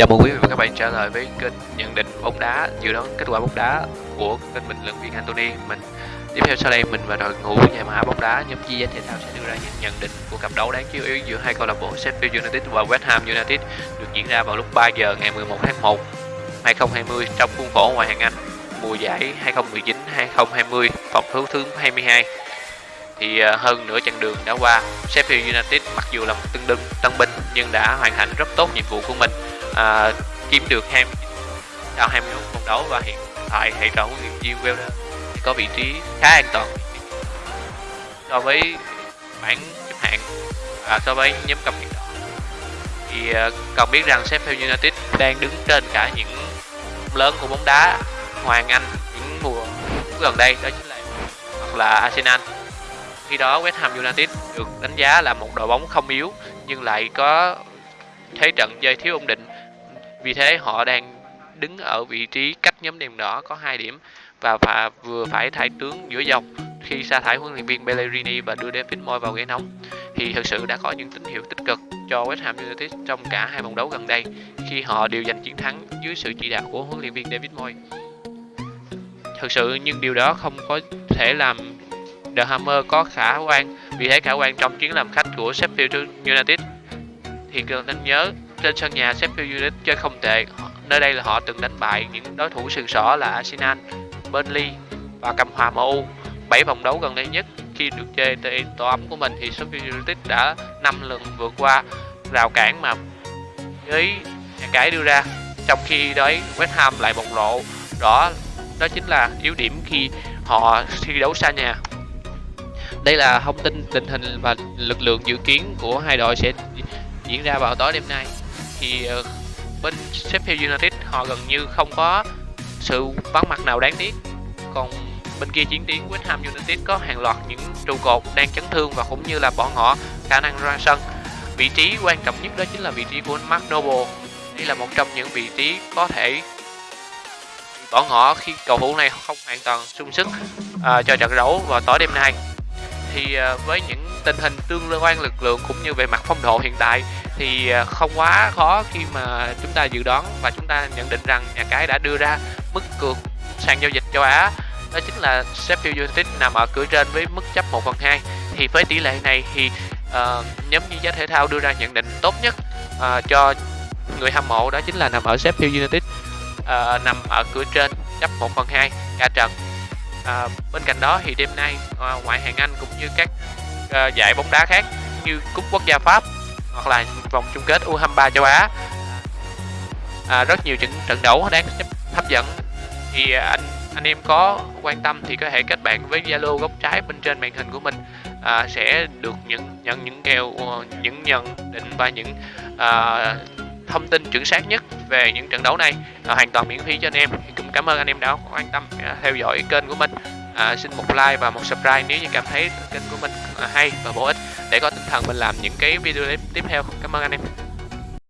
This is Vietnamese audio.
Chào mừng quý vị và các bạn trở lại với kênh nhận định bóng đá, dự đoán kết quả bóng đá của kênh bình luận viên Anthony. Mình, tiếp theo sau đây mình và đội ngũ nhà mã bóng đá, nhóm chia thể thao sẽ đưa ra những nhận định của cặp đấu đáng chú ý giữa hai câu lạc bộ Sheffield United và West Ham United, được diễn ra vào lúc 3 giờ ngày 11 tháng 1 2020 trong khuôn khổ ngoại hạng Anh, mùa giải 2019-2020 vòng thứ thứ 22 thì à, hơn nửa chặng đường đã qua, Sheffield United mặc dù là một tân đương tân binh, nhưng đã hoàn thành rất tốt nhiệm vụ của mình à, kiếm được 20 sau 21 vòng đấu và hiện tại hệ thống huấn luyện viên Welder có vị trí khá an toàn. So với bảng xếp hạng và so với nhóm cầm hiện đỏ thì à, cần biết rằng Sheffield United đang đứng trên cả những lớn của bóng đá Hoàng Anh những mùa gần đây đó chính là hoặc là Arsenal. Khi đó West Ham United được đánh giá là một đội bóng không yếu nhưng lại có thế trận chơi thiếu ổn định. Vì thế họ đang đứng ở vị trí cách nhóm đèn đỏ có 2 điểm và phà vừa phải thay tướng giữa dòng. Khi sa thải huấn luyện viên Bellerini và đưa David Moyes vào ghế nóng, thì thực sự đã có những tín hiệu tích cực cho West Ham United trong cả hai vòng đấu gần đây khi họ đều giành chiến thắng dưới sự chỉ đạo của huấn luyện viên David Moyes. Thực sự nhưng điều đó không có thể làm The Hammer có khả quan. Vì thế khả quan trong chuyến làm khách của Sheffield United. Thì cần nên nhớ trên sân nhà Sheffield United chơi không tệ. Nơi đây là họ từng đánh bại những đối thủ sừng sỏ là Arsenal, Burnley và cầm hòa MU 7 vòng đấu gần đây nhất khi được chơi tại tổ ấm của mình thì Sheffield United đã 5 lần vượt qua rào cản mà với nhà cái đưa ra. Trong khi đấy West Ham lại bộc lộ. Đó, đó chính là yếu điểm khi họ thi đấu xa nhà. Đây là thông tin tình hình và lực lượng dự kiến của hai đội sẽ diễn ra vào tối đêm nay. Thì ờ, bên Sheffield United họ gần như không có sự vắng mặt nào đáng tiếc. Còn bên kia chiến tuyến West Ham United có hàng loạt những trụ cột đang chấn thương và cũng như là bọn họ khả năng ra sân. Vị trí quan trọng nhất đó chính là vị trí của Mark Noble. Đây là một trong những vị trí có thể bỏ ngỏ khi cầu thủ này không hoàn toàn sung sức à, cho trận đấu vào tối đêm nay thì à, với những tình hình tương quan lực lượng cũng như về mặt phong độ hiện tại thì à, không quá khó khi mà chúng ta dự đoán và chúng ta nhận định rằng nhà cái đã đưa ra mức cược sàn giao dịch châu Á. Đó chính là Sheffield United nằm ở cửa trên với mức chấp 1 phần 2 thì với tỷ lệ này thì uh, nhóm chuyên gia thể thao đưa ra nhận định tốt nhất uh, cho người hâm mộ đó chính là nằm ở Sheffield United uh, nằm ở cửa trên chấp 1 phần 2 cả trận. Uh, bên cạnh đó thì đêm nay uh, ngoại hạng Anh cũng như các uh, giải bóng đá khác như cúp quốc gia Pháp hoặc là vòng chung kết U23 châu Á. À, rất nhiều những trận đấu đáng hấp dẫn. Thì anh anh em có quan tâm thì có thể kết bạn với Zalo góc trái bên trên màn hình của mình. À, sẽ được những nhận những kèo ờ, những nhận định và những à, thông tin chuẩn xác nhất về những trận đấu này. À, hoàn toàn miễn phí cho anh em. Thì cũng cảm ơn anh em đã quan tâm à, theo dõi kênh của mình à, xin một like và một subscribe nếu như cảm thấy kênh của mình à, hay và bổ ích để có tinh thần mình làm những cái video tiếp theo. Cảm ơn anh em.